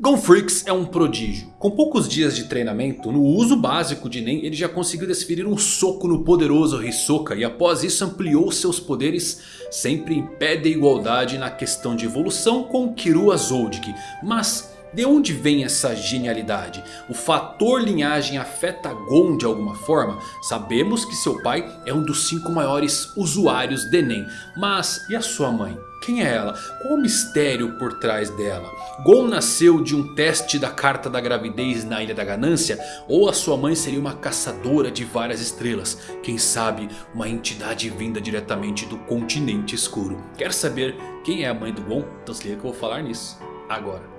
Gonfrix é um prodígio. Com poucos dias de treinamento, no uso básico de Nen, ele já conseguiu desferir um soco no poderoso Hisoka. E após isso ampliou seus poderes sempre em pé de igualdade na questão de evolução com Kirua Zoldyck. Mas de onde vem essa genialidade? O fator linhagem afeta Gon de alguma forma? Sabemos que seu pai é um dos cinco maiores usuários de Nen. Mas e a sua mãe? Quem é ela? Qual o mistério por trás dela? Gon nasceu de um teste da carta da gravidez na Ilha da Ganância? Ou a sua mãe seria uma caçadora de várias estrelas? Quem sabe uma entidade vinda diretamente do continente escuro? Quer saber quem é a mãe do Gon? Então se liga que eu vou falar nisso agora.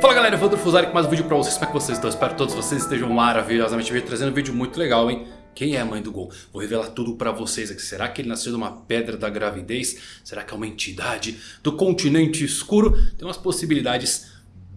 Fala galera, Evandro Fusari com mais um vídeo pra vocês, como é que vocês estão? Espero que todos vocês estejam maravilhosamente bem, trazendo um vídeo muito legal, hein? Quem é a mãe do Gon? Vou revelar tudo pra vocês aqui. Será que ele nasceu de uma pedra da gravidez? Será que é uma entidade do continente escuro? Tem umas possibilidades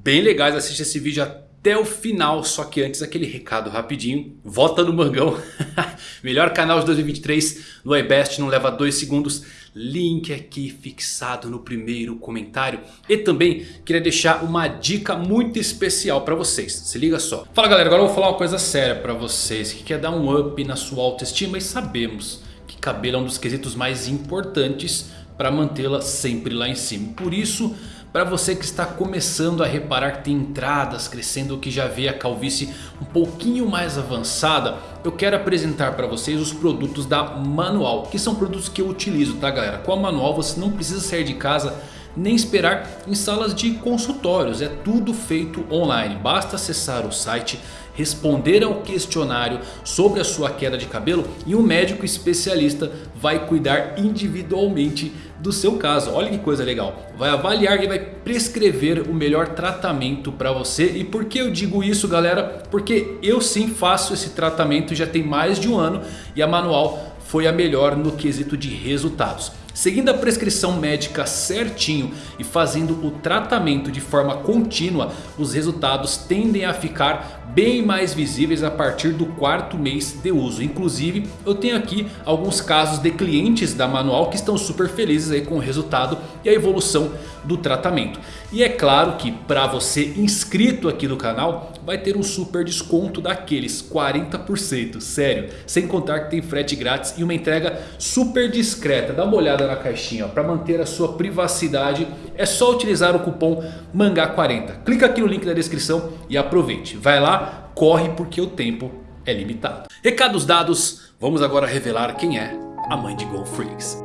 bem legais, assiste esse vídeo até o final. Só que antes aquele recado rapidinho, vota no Mangão. Melhor canal de 2023 no iBest, não leva dois segundos link aqui fixado no primeiro comentário. E também queria deixar uma dica muito especial para vocês, se liga só. Fala galera, agora eu vou falar uma coisa séria para vocês que quer dar um up na sua autoestima e sabemos que cabelo é um dos quesitos mais importantes para mantê-la sempre lá em cima. Por isso para você que está começando a reparar que tem entradas crescendo que já vê a calvície um pouquinho mais avançada. Eu quero apresentar para vocês os produtos da Manual. Que são produtos que eu utilizo tá galera. Com a Manual você não precisa sair de casa nem esperar em salas de consultórios. É tudo feito online. Basta acessar o site responder ao questionário sobre a sua queda de cabelo e um médico especialista vai cuidar individualmente do seu caso. Olha que coisa legal. Vai avaliar e vai prescrever o melhor tratamento para você. E por que eu digo isso galera? Porque eu sim faço esse tratamento já tem mais de um ano e a Manual foi a melhor no quesito de resultados. Seguindo a prescrição médica certinho e fazendo o tratamento de forma contínua, os resultados tendem a ficar bem mais visíveis a partir do quarto mês de uso. Inclusive eu tenho aqui alguns casos de clientes da Manual que estão super felizes aí com o resultado e a evolução do tratamento. E é claro que para você inscrito aqui no canal vai ter um super desconto daqueles 40%, sério. Sem contar que tem frete grátis e uma entrega super discreta. Dá uma olhada na caixinha para manter a sua privacidade. É só utilizar o cupom MANGÁ40. Clica aqui no link da descrição e aproveite. Vai lá corre porque o tempo é limitado. Recados dados, vamos agora revelar quem é a mãe de Go Freaks.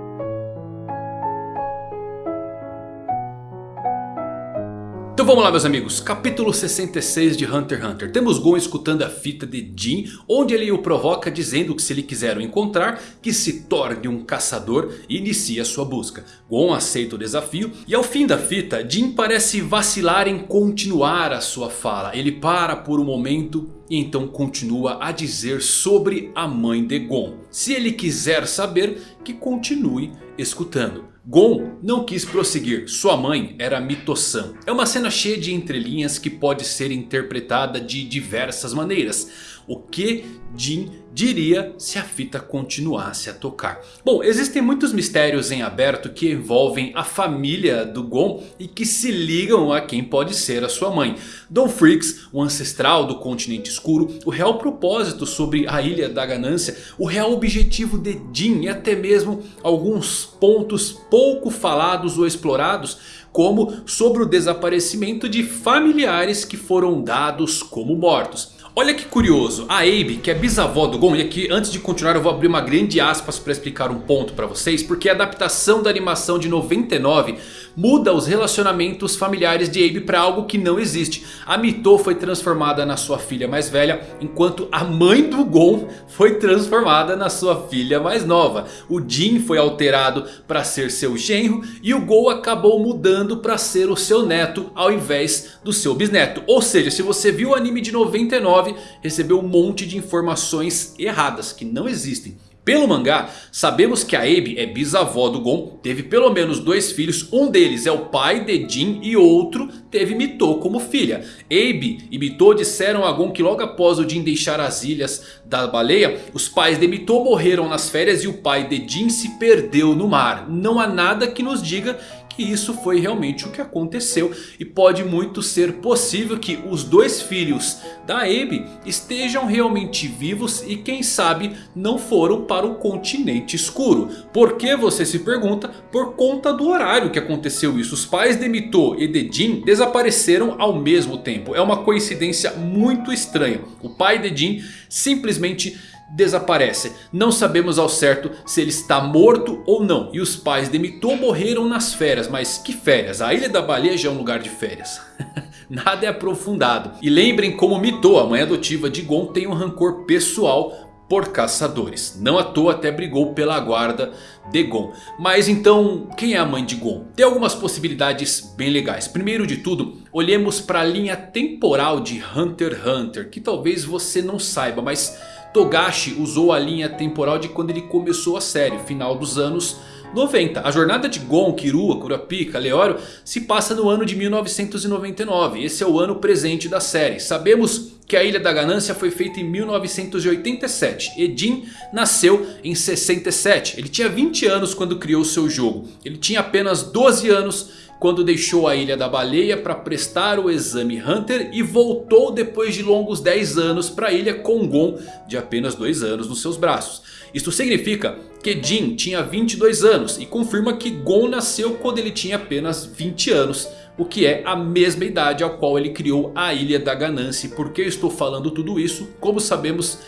Então vamos lá meus amigos, capítulo 66 de Hunter x Hunter. Temos Gon escutando a fita de Jin, onde ele o provoca dizendo que se ele quiser o encontrar, que se torne um caçador e inicie a sua busca. Gon aceita o desafio e ao fim da fita, Jin parece vacilar em continuar a sua fala. Ele para por um momento e então continua a dizer sobre a mãe de Gon. Se ele quiser saber, que continue escutando. Gon não quis prosseguir, sua mãe era Mito-san. É uma cena cheia de entrelinhas que pode ser interpretada de diversas maneiras. O que Jin diria se a fita continuasse a tocar. Bom, existem muitos mistérios em aberto que envolvem a família do Gon e que se ligam a quem pode ser a sua mãe. Don Freaks, o ancestral do continente escuro, o real propósito sobre a Ilha da Ganância, o real objetivo de Jin e até mesmo alguns pontos pouco falados ou explorados como sobre o desaparecimento de familiares que foram dados como mortos. Olha que curioso, a Abe, que é bisavó do Gon, e aqui antes de continuar eu vou abrir uma grande aspas para explicar um ponto para vocês. Porque a adaptação da animação de 99 muda os relacionamentos familiares de Abe para algo que não existe. A Mito foi transformada na sua filha mais velha, enquanto a mãe do Gon foi transformada na sua filha mais nova. O Jin foi alterado para ser seu genro e o Gon acabou mudando para ser o seu neto ao invés do seu bisneto. Ou seja, se você viu o anime de 99, recebeu um monte de informações erradas que não existem. Pelo mangá, sabemos que a Abe é bisavó do Gon, teve pelo menos dois filhos, um deles é o pai de Jin e outro teve Mito como filha. Abe e Mito disseram a Gon que logo após o Jin deixar as ilhas da baleia, os pais de Mito morreram nas férias e o pai de Jin se perdeu no mar. Não há nada que nos diga que isso foi realmente o que aconteceu. E pode muito ser possível que os dois filhos da Abe estejam realmente vivos e quem sabe não foram para o continente escuro. Por que você se pergunta? Por conta do horário que aconteceu isso. Os pais de Mito e de Jin desapareceram ao mesmo tempo. É uma coincidência muito estranha. O pai de Jin simplesmente desaparece. Não sabemos ao certo se ele está morto ou não. E os pais de Mito morreram nas férias. Mas que férias? A Ilha da Baleia já é um lugar de férias. Nada é aprofundado. E lembrem como Mito, a mãe adotiva de Gon, tem um rancor pessoal por caçadores. Não à toa até brigou pela guarda de Gon. Mas então, quem é a mãe de Gon? Tem algumas possibilidades bem legais. Primeiro de tudo, olhemos para a linha temporal de Hunter x Hunter. Que talvez você não saiba, mas Togashi usou a linha temporal de quando ele começou a série, final dos anos 90. A jornada de Gon, Kirua, Kurapika, Leório se passa no ano de 1999. Esse é o ano presente da série. Sabemos que a Ilha da Ganância foi feita em 1987. Edin nasceu em 67. Ele tinha 20 anos quando criou seu jogo. Ele tinha apenas 12 anos quando deixou a Ilha da Baleia para prestar o exame Hunter e voltou depois de longos 10 anos para a Ilha com Gon de apenas 2 anos nos seus braços. Isto significa que Jin tinha 22 anos e confirma que Gon nasceu quando ele tinha apenas 20 anos. O que é a mesma idade ao qual ele criou a Ilha da Ganância. E por que eu estou falando tudo isso? Como sabemos,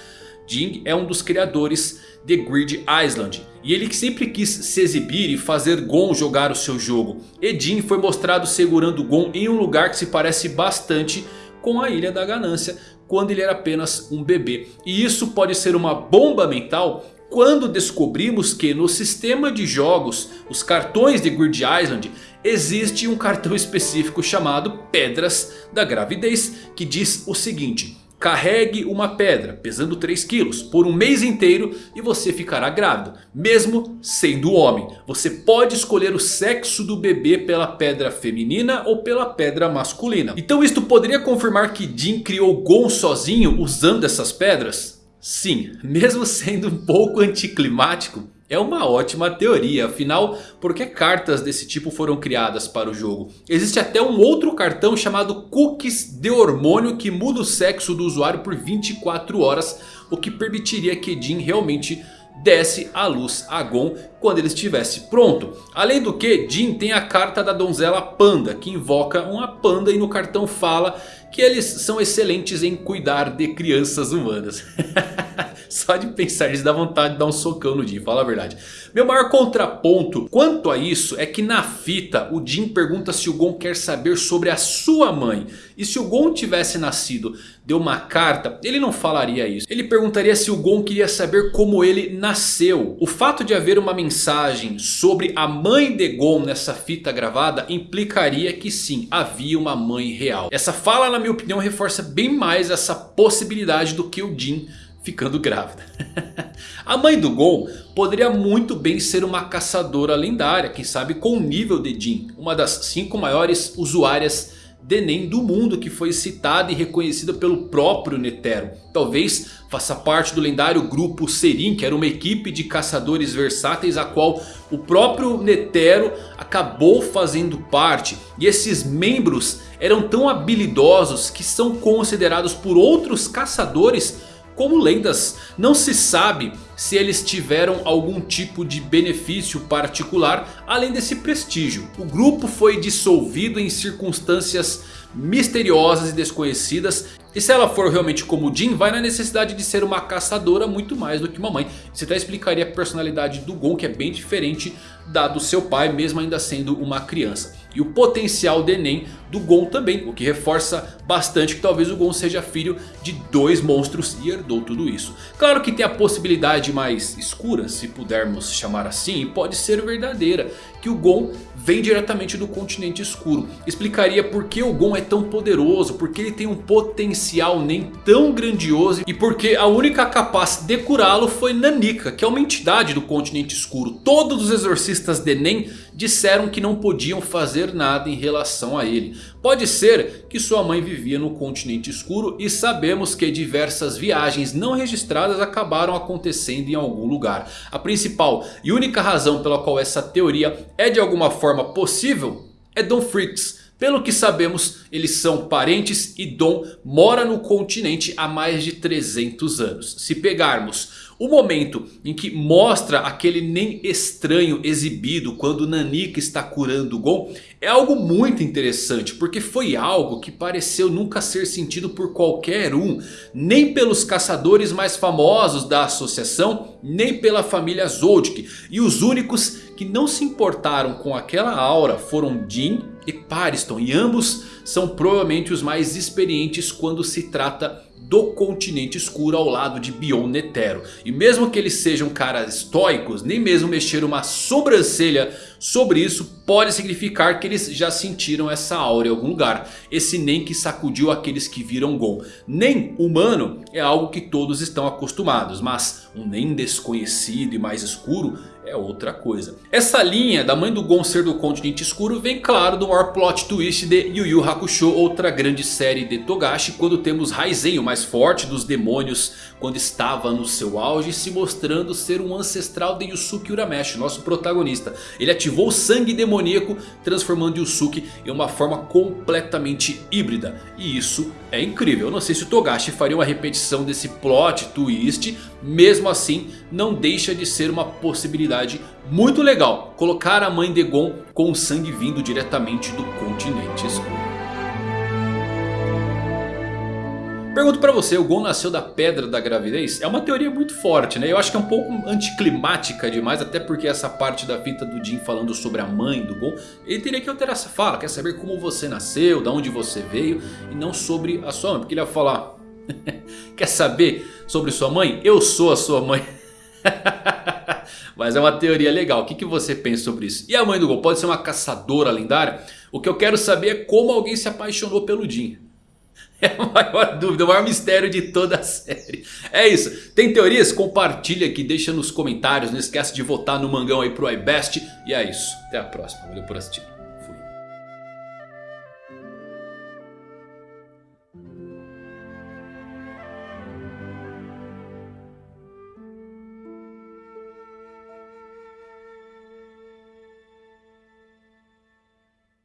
Jin é um dos criadores de Grid Island. E ele sempre quis se exibir e fazer Gon jogar o seu jogo. Edin foi mostrado segurando Gon em um lugar que se parece bastante com a Ilha da Ganância. Quando ele era apenas um bebê. E isso pode ser uma bomba mental quando descobrimos que no sistema de jogos, os cartões de Grid Island, existe um cartão específico chamado Pedras da Gravidez, que diz o seguinte... Carregue uma pedra pesando 3 quilos por um mês inteiro e você ficará grávido. Mesmo sendo homem. Você pode escolher o sexo do bebê pela pedra feminina ou pela pedra masculina. Então isto poderia confirmar que Jin criou Gon sozinho usando essas pedras? Sim, mesmo sendo um pouco anticlimático. É uma ótima teoria, afinal, por que cartas desse tipo foram criadas para o jogo? Existe até um outro cartão chamado Cookies de Hormônio que muda o sexo do usuário por 24 horas. O que permitiria que Jin realmente desse a luz a Gon quando ele estivesse pronto. Além do que, Jin tem a carta da donzela Panda que invoca uma panda e no cartão fala que eles são excelentes em cuidar de crianças humanas. Só de pensar eles dá vontade de dar um socão no Jin, fala a verdade. Meu maior contraponto quanto a isso é que na fita o Jin pergunta se o Gon quer saber sobre a sua mãe. E se o Gon tivesse nascido de uma carta, ele não falaria isso. Ele perguntaria se o Gon queria saber como ele nasceu. O fato de haver uma mensagem sobre a mãe de Gon nessa fita gravada implicaria que sim, havia uma mãe real. Essa fala na minha opinião reforça bem mais essa possibilidade do que o Jin ficando grávida. a mãe do Gon poderia muito bem ser uma caçadora lendária, quem sabe com o nível de Jin. Uma das cinco maiores usuárias de Nen do mundo que foi citada e reconhecida pelo próprio Netero. Talvez faça parte do lendário grupo Serin, que era uma equipe de caçadores versáteis a qual o próprio Netero acabou fazendo parte. E esses membros eram tão habilidosos que são considerados por outros caçadores como lendas. Não se sabe se eles tiveram algum tipo de benefício particular além desse prestígio. O grupo foi dissolvido em circunstâncias misteriosas e desconhecidas. E se ela for realmente como Jin, vai na necessidade de ser uma caçadora muito mais do que uma mãe. Isso até explicaria a personalidade do Gon que é bem diferente da do seu pai mesmo ainda sendo uma criança. E o potencial de Nen do Gon também. O que reforça bastante que talvez o Gon seja filho de dois monstros e herdou tudo isso. Claro que tem a possibilidade mais escura, se pudermos chamar assim. E pode ser verdadeira. Que o Gon vem diretamente do continente escuro. Explicaria por que o Gon é é tão poderoso, porque ele tem um potencial nem tão grandioso e porque a única capaz de curá-lo foi Nanika, que é uma entidade do continente escuro. Todos os exorcistas de Nen disseram que não podiam fazer nada em relação a ele. Pode ser que sua mãe vivia no continente escuro e sabemos que diversas viagens não registradas acabaram acontecendo em algum lugar. A principal e única razão pela qual essa teoria é de alguma forma possível é Don Freaks. Pelo que sabemos, eles são parentes e Dom mora no continente há mais de 300 anos. Se pegarmos o momento em que mostra aquele nem estranho exibido quando Nanika está curando Gon é algo muito interessante. Porque foi algo que pareceu nunca ser sentido por qualquer um. Nem pelos caçadores mais famosos da associação, nem pela família Zoldyck. E os únicos que não se importaram com aquela aura foram Jin e Pariston. E ambos são provavelmente os mais experientes quando se trata do continente escuro ao lado de Bion Netero. E mesmo que eles sejam caras estoicos, nem mesmo mexer uma sobrancelha sobre isso pode significar que eles já sentiram essa aura em algum lugar. Esse nem que sacudiu aqueles que viram Gon. Nem humano é algo que todos estão acostumados, mas um nem desconhecido e mais escuro é outra coisa. Essa linha da mãe do Gon ser do continente escuro vem claro do maior plot twist de Yu Yu Hakusho, outra grande série de Togashi, quando temos Raizen, o mais forte dos demônios, quando estava no seu auge, se mostrando ser um ancestral de Yusuke Urameshi, nosso protagonista. Ele ativou o sangue demoníaco, transformando Yusuke em uma forma completamente híbrida. E isso é incrível. Eu não sei se o Togashi faria uma repetição desse plot twist, mesmo assim não deixa de ser uma possibilidade muito legal. Colocar a mãe de Gon com o sangue vindo diretamente do continente escuro. Pergunto pra você, o Gon nasceu da pedra da gravidez? É uma teoria muito forte, né? Eu acho que é um pouco anticlimática demais. Até porque essa parte da fita do Jin falando sobre a mãe do Gon. Ele teria que alterar essa fala. Quer saber como você nasceu, de onde você veio. E não sobre a sua mãe. Porque ele ia falar... Quer saber sobre sua mãe? Eu sou a sua mãe. Mas é uma teoria legal. O que, que você pensa sobre isso? E a mãe do Gon pode ser uma caçadora lendária? O que eu quero saber é como alguém se apaixonou pelo Jin. É a maior dúvida, o maior mistério de toda a série. É isso. Tem teorias? Compartilha aqui, deixa nos comentários. Não esquece de votar no mangão aí pro iBest. E é isso. Até a próxima. Valeu por assistir.